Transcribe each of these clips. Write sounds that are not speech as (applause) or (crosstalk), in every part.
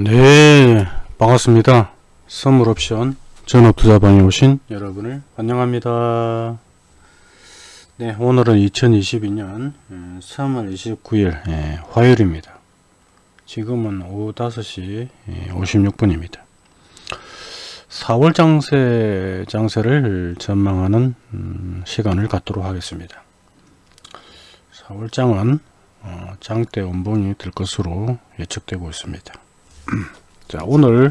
네 반갑습니다. 선물옵션 전업투자방에 오신 여러분을 환영합니다. 네 오늘은 2022년 3월 29일 예, 화요일입니다. 지금은 오후 5시 56분입니다. 4월 장세 장세를 전망하는 음, 시간을 갖도록 하겠습니다. 4월장은 어, 장대 원봉이 될 것으로 예측되고 있습니다 (clears throat) 자 오늘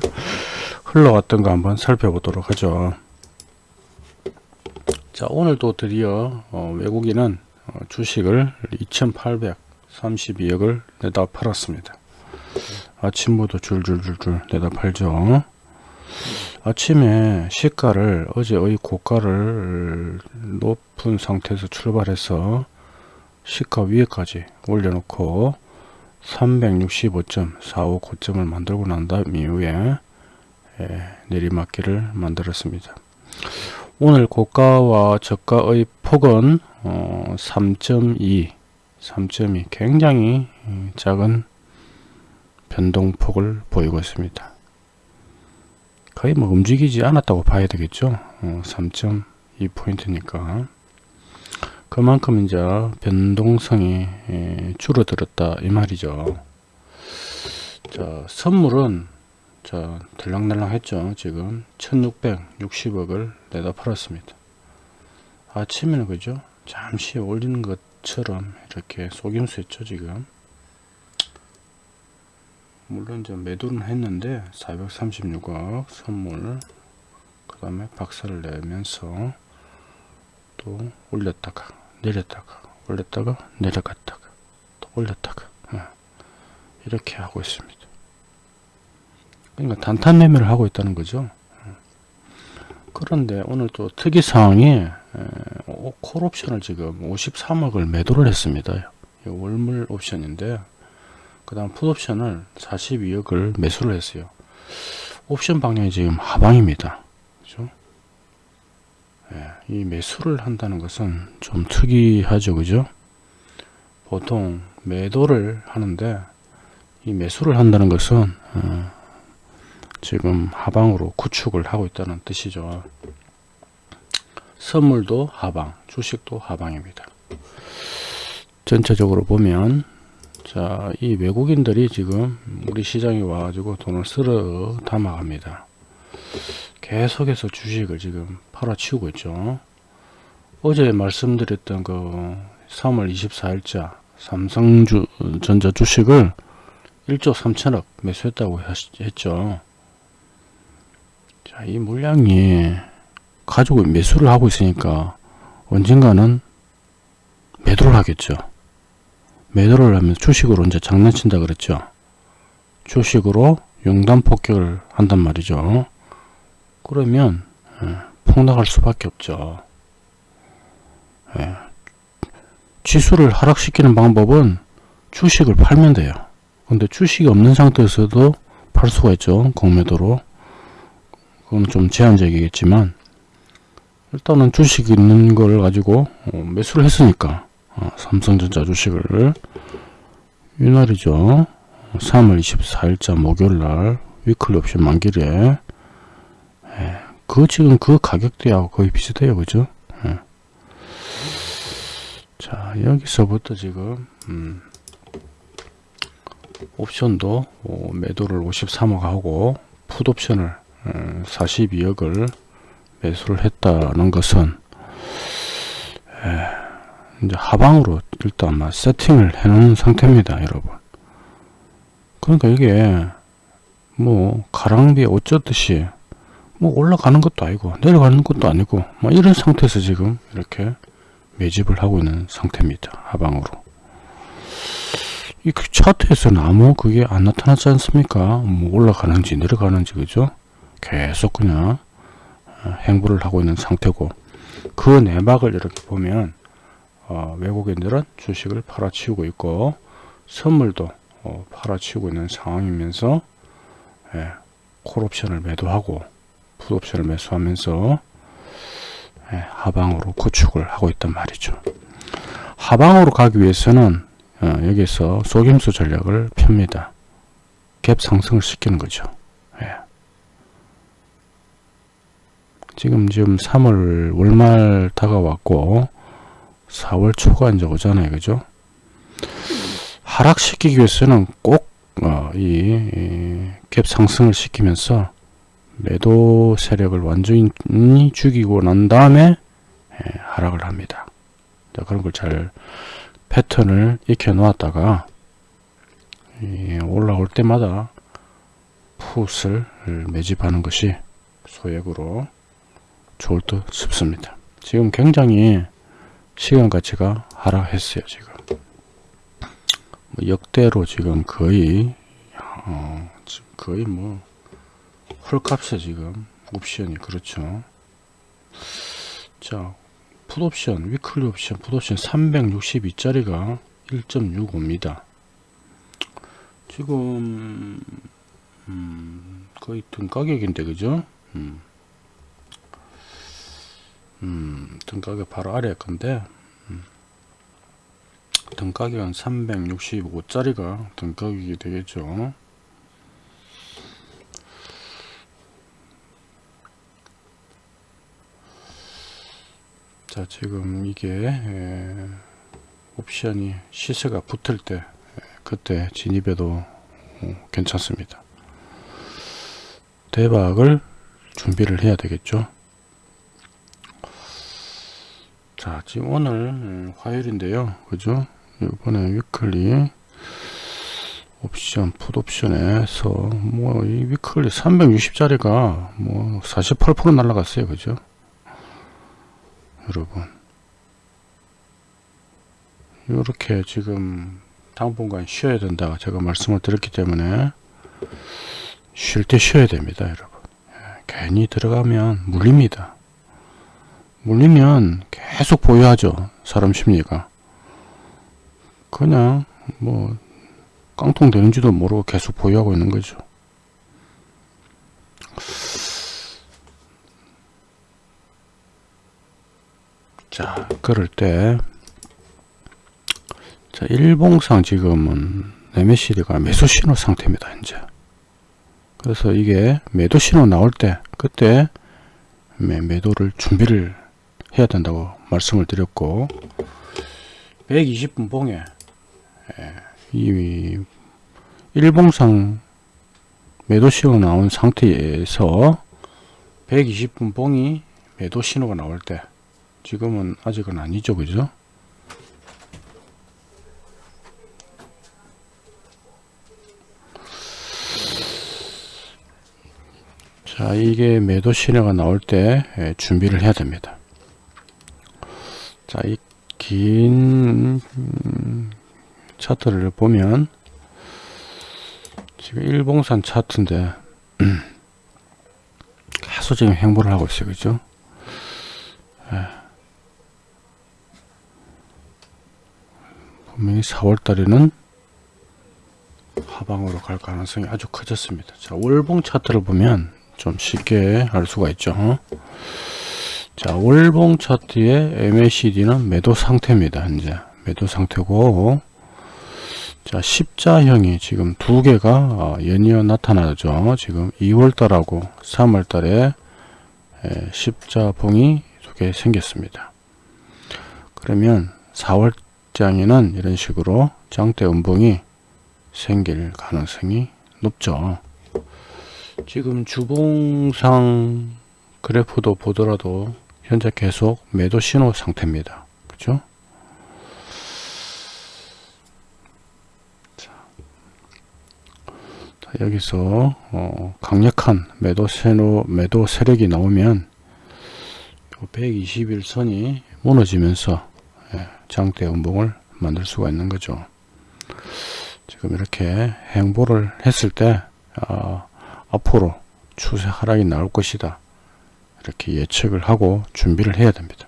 흘러갔던 거 한번 살펴보도록 하죠. 자 오늘도 드디어 어, 외국인은 어, 주식을 2832억을 내다 팔았습니다. 아침부터 줄줄줄줄 내다 팔죠. 아침에 시가를 어제의 고가를 높은 상태에서 출발해서 시가 위에까지 올려놓고 365.45 고점을 만들고 난 다음 이후에 예, 내리막길을 만들었습니다. 오늘 고가와 저가의 폭은 어, 3.2 3.2 굉장히 작은 변동폭을 보이고 있습니다. 거의 뭐 움직이지 않았다고 봐야 되겠죠. 어, 3.2 포인트니까 그만큼 이제 변동성이 예, 줄어들었다 이 말이죠. 자 선물은 자 들락날락 했죠. 지금 1660억을 내다 팔았습니다. 아침에는 그죠? 잠시 올리는 것처럼 이렇게 속임수 했죠 지금. 물론 이제 매도는 했는데 436억 선물 그 다음에 박살을 내면서 또 올렸다가 내렸다가 올렸다가 내려갔다가 또 올렸다가 어. 이렇게 하고 있습니다. 그러니까 단탄 매매를 하고 있다는 거죠. 어. 그런데 오늘 또 특이사항이 콜옵션을 지금 53억을 매도를 했습니다. 월물 옵션인데 그 다음 풋옵션을 42억을 매수를 했어요. 옵션 방향이 지금 하방입니다. 그죠? 예, 이 매수를 한다는 것은 좀 특이하죠 그죠? 보통 매도를 하는데 이 매수를 한다는 것은 어, 지금 하방으로 구축을 하고 있다는 뜻이죠. 선물도 하방 주식도 하방입니다. 전체적으로 보면 자 이 외국인들이 지금 우리 시장에 와가지고 돈을 쓸어 담아갑니다 계속해서 주식을 지금 팔아치우고 있죠. 어제 말씀드렸던 그 3월 24일자 삼성전자 주식을 1조 3천억 매수했다고 했죠. 자, 이 물량이 가지고 매수를 하고 있으니까 언젠가는 매도를 하겠죠. 매도를 하면 주식으로 이제 장난친다 그랬죠. 주식으로 용단 폭격을 한단 말이죠. 그러면 예, 폭락할 수밖에 없죠. 예. 지수를 하락시키는 방법은 주식을 팔면 돼요. 근데 주식이 없는 상태에서도 팔 수가 있죠. 공매도로. 그건 좀 제한적이겠지만 일단은 주식이 있는 걸 가지고 어, 매수를 했으니까 어, 삼성전자 주식을 이날이죠. 3월 24일자 목요일날 위클리 옵션 만기일에 예, 그 지금 그 가격대하고 거의 비슷해요. 그죠? 예. 자 여기서부터 지금 음, 옵션도 어, 매도를 53억 하고 풋옵션을 음, 42억을 매수를 했다는 것은 예, 이제 하방으로 일단 세팅을 해 놓은 상태입니다 여러분. 그러니까 이게 뭐 가랑비에 어쩌듯이 뭐 올라가는 것도 아니고 내려가는 것도 아니고 뭐 이런 상태에서 지금 이렇게 매집을 하고 있는 상태입니다 하방으로. 이그 차트에서는 아무 그게 안 나타나지 않습니까? 뭐 올라가는지 내려가는지 그죠? 계속 그냥 어, 행보를 하고 있는 상태고 그 내막을 이렇게 보면 어, 외국인들은 주식을 팔아치우고 있고 선물도 어, 팔아치우고 있는 상황이면서 예, 콜옵션을 매도하고 풋옵션을 매수하면서 예, 하방으로 구축을 하고 있단 말이죠. 하방으로 가기 위해서는 어, 여기서 속임수 전략을 펴니다. 갭 상승을 시키는 거죠. 예. 지금 지금 3월 월말 다가왔고 4월 초가 이제 오잖아요. 그죠? 하락시키기 위해서는 꼭, 어, 상승을 시키면서 매도 세력을 완전히 죽이고 난 다음에 예, 하락을 합니다. 자, 그런 걸 잘 패턴을 익혀 놓았다가 예, 올라올 때마다 풋을 매집하는 것이 소액으로 좋을 듯 싶습니다. 지금 굉장히 시간 가치가 하락했어요. 지금 뭐 역대로 지금 거의 어, 거의 뭐 헐값에 지금 옵션이 그렇죠. 자 풋옵션 위클리 옵션 풋옵션 362짜리가 1.65입니다. 지금 음, 거의 등 가격인데 그죠? 음. 음, 등 가격 바로 아래 건데 음. 등 가격은 365짜리가 등 가격이 되겠죠. 자 지금 이게 에, 옵션이 시세가 붙을 때 에, 그때 진입해도 어, 괜찮습니다. 대박을 준비를 해야 되겠죠. 자 지금 오늘 음, 화요일인데요 그죠 이번에 위클리 옵션 풋옵션에서 뭐 이 위클리 360짜리가 뭐 48% 날라갔어요 그죠 여러분 이렇게 지금 당분간 쉬어야 된다 제가 말씀을 드렸기 때문에 쉴 때 쉬어야 됩니다 여러분 예, 괜히 들어가면 물립니다 물리면 계속 보유하죠. 사람 심리가. 그냥 뭐 깡통 되는지도 모르고 계속 보유하고 있는 거죠. 자, 그럴 때, 자, 일봉상 지금은 MACD가 매수 신호 상태입니다, 이제. 그래서 이게 매도 신호 나올 때, 그때 매도를 준비를 해야 된다고 말씀을 드렸고 120분 봉에 예, 이 일봉상 매도 신호 나온 상태에서 120분 봉이 매도 신호가 나올 때 지금은 아직은 아니죠 그죠 자 이게 매도 신호가 나올 때 예, 준비를 해야 됩니다 자, 이 긴 차트를 보면 지금 일봉산 차트인데 (clears throat) 계속 지금 행보를 하고 있어요. 그죠? 예. 분명히 4월 달에는 하방으로 갈 가능성이 아주 커졌습니다. 자, 월봉 차트를 보면 좀 쉽게 알 수가 있죠. 어? 자 월봉 차트의 MACD는 매도 상태입니다 현재 매도 상태고 자 십자형이 지금 두 개가 어, 연이어 나타나죠 지금 2월달하고 3월달에 십자봉이 두 개 생겼습니다 그러면 4월 장에는 이런 식으로 장대 음봉이 생길 가능성이 높죠 지금 주봉상 그래프도 보더라도 현재 계속 매도 신호 상태입니다. 그죠? 자, 여기서 어, 강력한 매도 신호 매도 세력이 나오면 121선이 무너지면서 예, 장대 음봉을 만들 수가 있는 거죠. 지금 이렇게 행보를 했을 때 어, 앞으로 추세 하락이 나올 것이다. 이렇게 예측을 하고 준비를 해야 됩니다.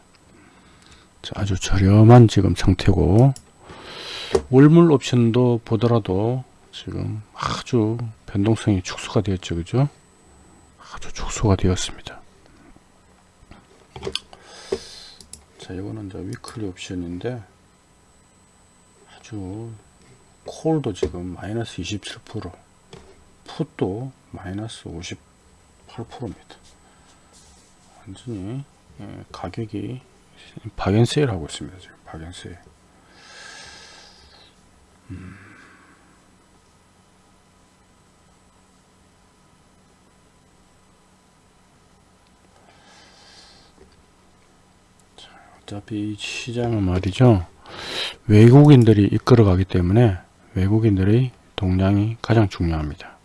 아주 저렴한 지금 상태고 월물 옵션도 보더라도 지금 아주 변동성이 축소가 되었죠. 그죠? 아주 축소가 되었습니다. 자, 이거는 이제 위클리 옵션인데 아주 콜도 지금 마이너스 27% 풋도 마이너스 58%입니다. 완전히 예, 가격이 박앤세일 하고 있습니다. 지금 박앤세일. 음. 어차피 시장은 말이죠. 외국인들이 이끌어 가기 때문에 외국인들의 동량이 가장 중요합니다.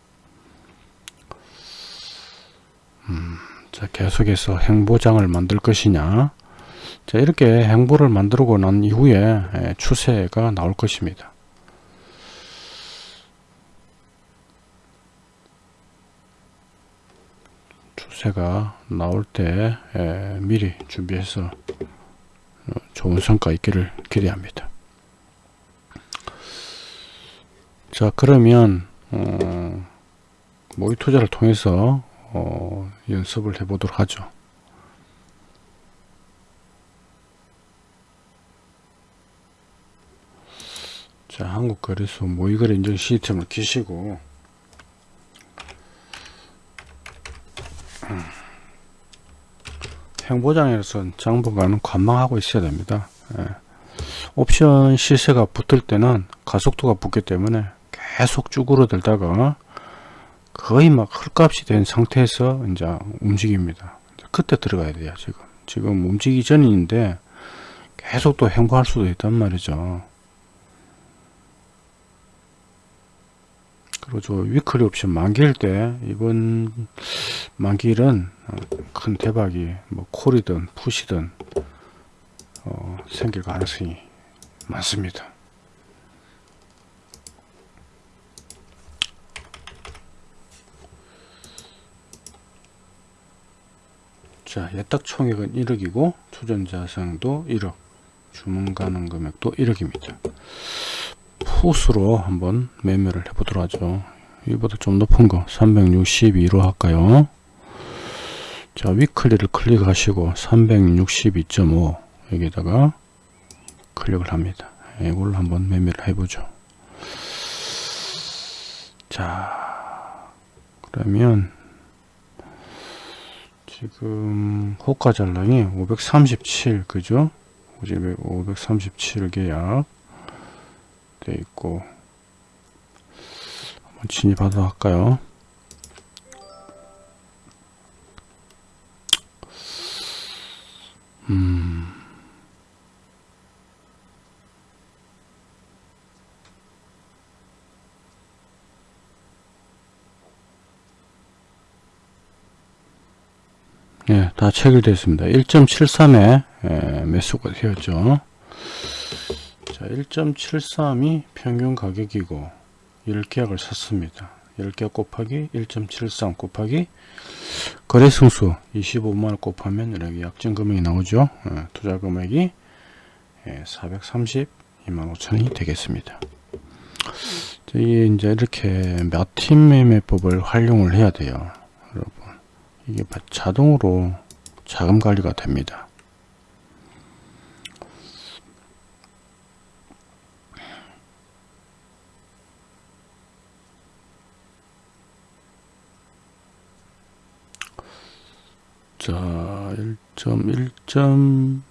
음, 자, 계속해서 행보장을 만들 것이냐. 자, 이렇게 행보를 만들고 난 이후에 추세가 나올 것입니다. 추세가 나올 때 미리 준비해서 좋은 성과 있기를 기대합니다. 자 그러면 어, 모의 투자를 통해서 어, 연습을 해 보도록 하죠. 자 한국거래소 모의거래 인증 시스템을 키시고 행보장에서 장부가는 관망하고 있어야 됩니다. 예. 옵션 시세가 붙을 때는 가속도가 붙기 때문에 계속 쭈그러들다가 거의 막 헐값이 된 상태에서 이제 움직입니다. 그때 들어가야 돼요 지금. 지금 움직이기 전인데 계속 또 행보할 수도 있단 말이죠. 그리고 저 위클리 옵션 만기일 때 이번 만기일은 큰 대박이 뭐 콜이든 푸시든 어, 생길 가능성이 많습니다. 자, 예탁 총액은 1억이고 투전자산도 1억, 주문 가능 금액도 1억입니다. 풋으로 한번 매매를 해보도록 하죠. 이보다 좀 높은 거 362로 할까요? 자 위클리를 클릭하시고 362.5 여기다가 클릭을 합니다. 이걸 한번 매매를 해보죠. 자 그러면 지금 호가 잔량이 537 그죠? 537 계약 돼 있고 한번 진입하도록 할까요? 음. 예, 다 체결됐습니다. 1.73에 예, 매수가 되었죠. 자, 1.73이 평균 가격이고 10계약을 샀습니다. 10계약 곱하기 1.73 곱하기 거래승수 25만원 곱하면 이렇게 약정 금액이 나오죠. 어, 투자 금액이 432만 예, 5천원이 되겠습니다. 이게 이제 이렇게 몇 팀 매매법을 활용을 해야 돼요. 여러분. 이게 자동으로 자금 관리가 됩니다. 자, 1.1.83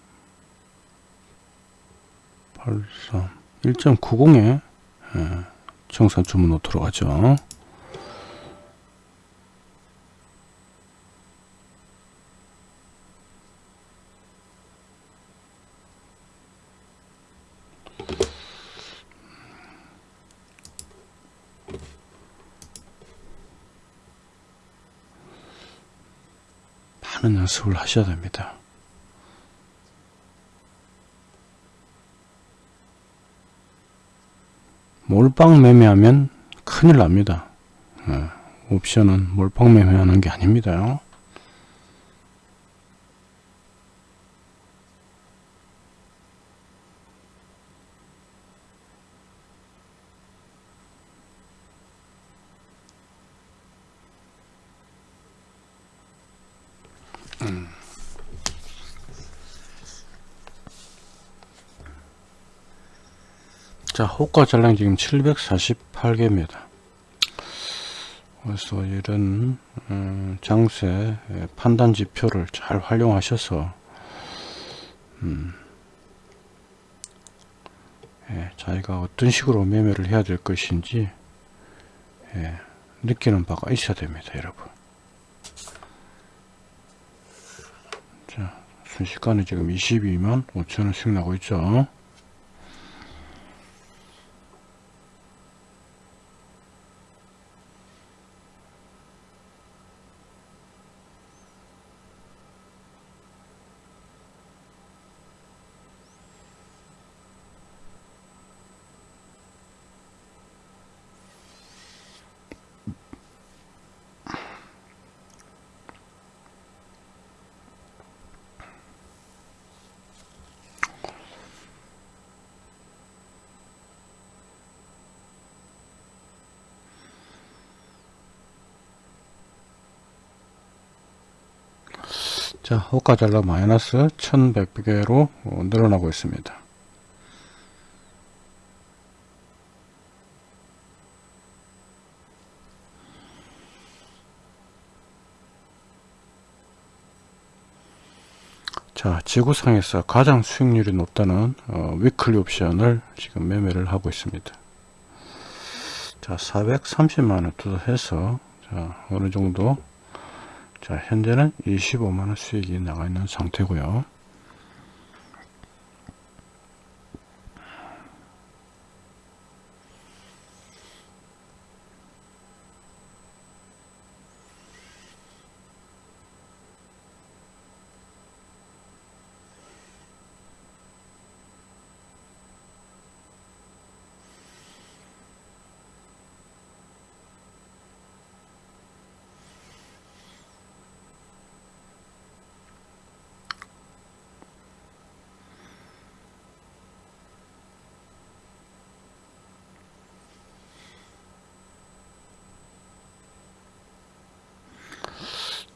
1.90에 예, 청산 주문으로 들어가죠. 하는 연습을 하셔야 됩니다. 몰빵 매매하면 큰일 납니다. 네, 옵션은 몰빵 매매하는 게 아닙니다. 자 호가 잔량 지금 748개입니다. 그래서 이런 음, 장세 판단 지표를 잘 활용하셔서 음, 예, 자기가 어떤 식으로 매매를 해야 될 것인지 예, 느끼는 바가 있어야 됩니다 여러분. 자 순식간에 지금 22만 5천원 수익 나고 있죠 자 호가 잘라 마이너스 1100개로 늘어나고 있습니다. 자 지구상에서 가장 수익률이 높다는 어, 위클리 옵션을 지금 매매를 하고 있습니다. 자 430만원 투자해서 자 어느정도 자 현재는 25만원 수익이 나가 있는 상태고요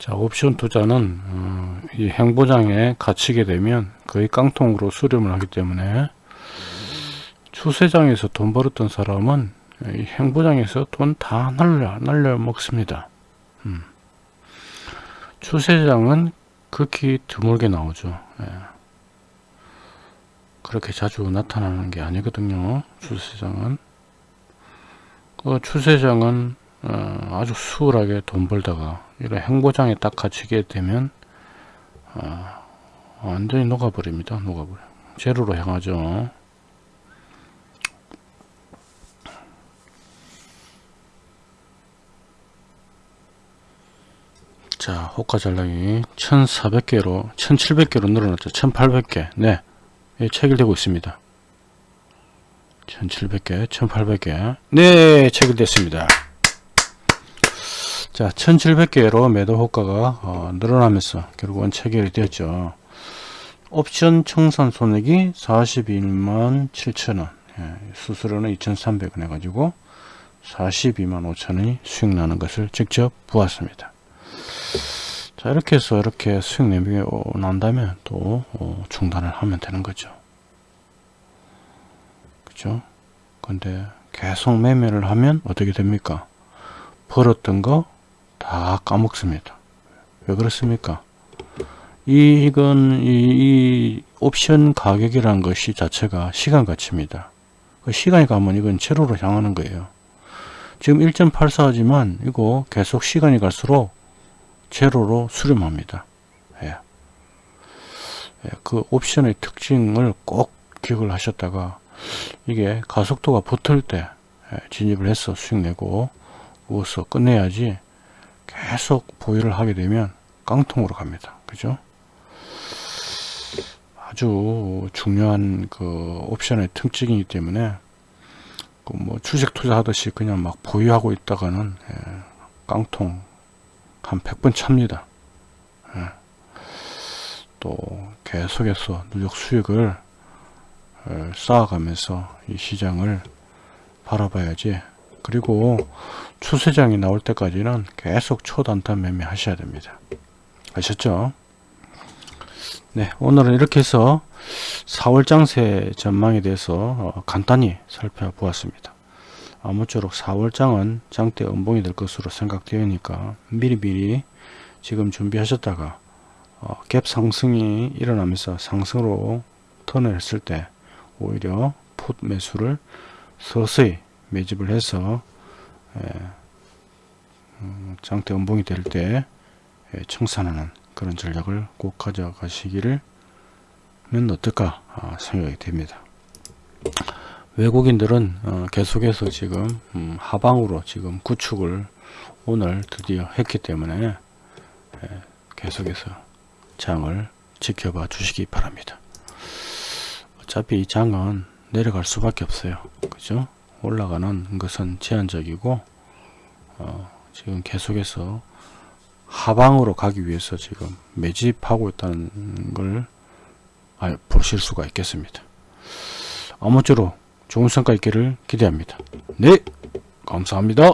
자 옵션 투자는 어, 이 행보장에 갇히게 되면 거의 깡통으로 수렴을 하기 때문에 추세장에서 돈 벌었던 사람은 이 행보장에서 돈 다 날려 날려 먹습니다 음. 추세장은 극히 드물게 나오죠 예. 그렇게 자주 나타나는 게 아니거든요 추세장은 그 추세장은 어, 아주 수월하게 돈 벌다가 이런 행보장에 딱 갇히게 되면 어, 완전히 녹아버립니다 녹아버려. 제로로 향하죠. 자 호가 잔량이 1400개로 1700개로 늘어났죠. 1800개. 네. 예, 체결되고 있습니다. 1700개 1800개. 네 체결됐습니다 자 1700개로 매도 호가가 어, 늘어나면서 결국은 체결이 되었죠. 옵션 청산 손익이 41만 7천원. 예, 수수료는 2300원 해가지고 42만 5천원이 수익 나는 것을 직접 보았습니다. 자 이렇게 해서 이렇게 수익 내밀이 난다면 또 어, 중단을 하면 되는 거죠. 그죠? 근데 계속 매매를 하면 어떻게 됩니까? 벌었던 거 다 까먹습니다. 왜 그렇습니까? 이, 이건 이, 이 옵션 가격이라는 것이 자체가 시간 가치입니다. 그 시간이 가면 이건 제로로 향하는 거예요. 지금 1.84지만 이거 계속 시간이 갈수록 제로로 수렴합니다. 예. 예, 그 옵션의 특징을 꼭 기억을 하셨다가 이게 가속도가 붙을 때 예, 진입을 해서 수익 내고 우서 끝내야지 계속 보유를 하게 되면 깡통으로 갑니다. 그죠? 아주 중요한 그 옵션의 특징이기 때문에 그 뭐 주식 투자하듯이 그냥 막 보유하고 있다가는 예, 깡통 한 100번 찹니다. 예. 또 계속해서 누적 수익을 예, 쌓아가면서 이 시장을 바라봐야지. 그리고 추세장이 나올 때까지는 계속 초단타 매매 하셔야 됩니다. 아셨죠? 네 오늘은 이렇게 해서 4월 장세 전망에 대해서 어, 간단히 살펴보았습니다. 아무쪼록 4월장은 장대 음봉이 될 것으로 생각되니까 미리미리 지금 준비하셨다가 어, 갭 상승이 일어나면서 상승으로 턴을 했을 때 오히려 풋 매수를 서서히 매집을 해서 장대 음봉이 될 때 청산하는 그런 전략을 꼭 가져가시기를 면 어떨까 아, 생각이 됩니다. 외국인들은 어, 계속해서 지금 음, 하방으로 지금 구축을 오늘 드디어 했기 때문에 예, 계속해서 장을 지켜봐 주시기 바랍니다. 어차피 이 장은 내려갈 수밖에 없어요. 그죠? 올라가는 것은 제한적이고 어, 지금 계속해서 하방으로 가기 위해서 지금 매집하고 있다는 걸 알, 보실 수가 있겠습니다. 아무쪼록 좋은 성과 있기를 기대합니다. 네, 감사합니다.